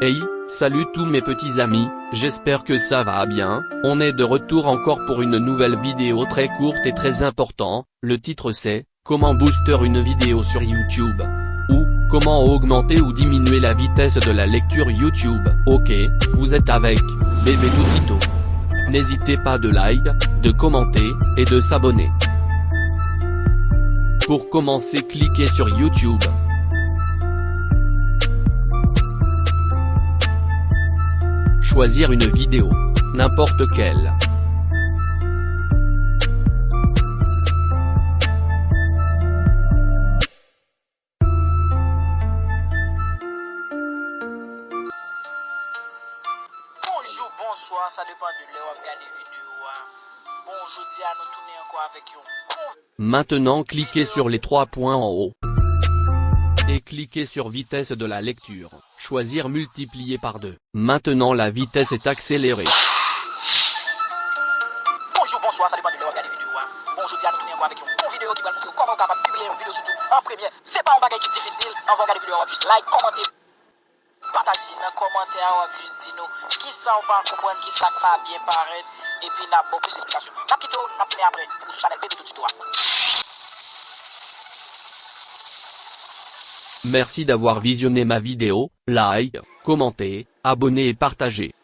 Hey, salut tous mes petits amis, j'espère que ça va bien, on est de retour encore pour une nouvelle vidéo très courte et très importante, le titre c'est, comment booster une vidéo sur YouTube? Ou, comment augmenter ou diminuer la vitesse de la lecture YouTube? Ok, vous êtes avec, bébé d'aussitôt. N'hésitez pas de like, de commenter, et de s'abonner. Pour commencer cliquez sur YouTube. Choisir une vidéo. N'importe quelle. Bonjour, bonsoir, ça dépend de l'heure où vidéo. Bon, je dis à nous tourner encore avec bon Maintenant cliquez sur les trois points en haut. Et cliquez sur vitesse de la lecture. Choisir multiplier par 2. Maintenant la vitesse est accélérée. Bonjour, bonsoir, ça dépend de l'heure vous regardez vidéo. hein. Bon, je dis à nous tourner encore avec une bonne vidéo qui va nous montrer comment on capable de publier une vidéo sur YouTube en première. C'est pas un bagage qui est difficile. On va regarder vidéo en plus. Like, commenter, dans les commentaires. On va juste dire nous qui ça on va comprendre, qui ça pas bien paraître. Et puis, n'a pas plus d'explications. N'a quitté, n'a tourné après. Ou la chaîne Bébé Tout Tuto. Merci d'avoir visionné ma vidéo, like, commentez, abonnez et partagez.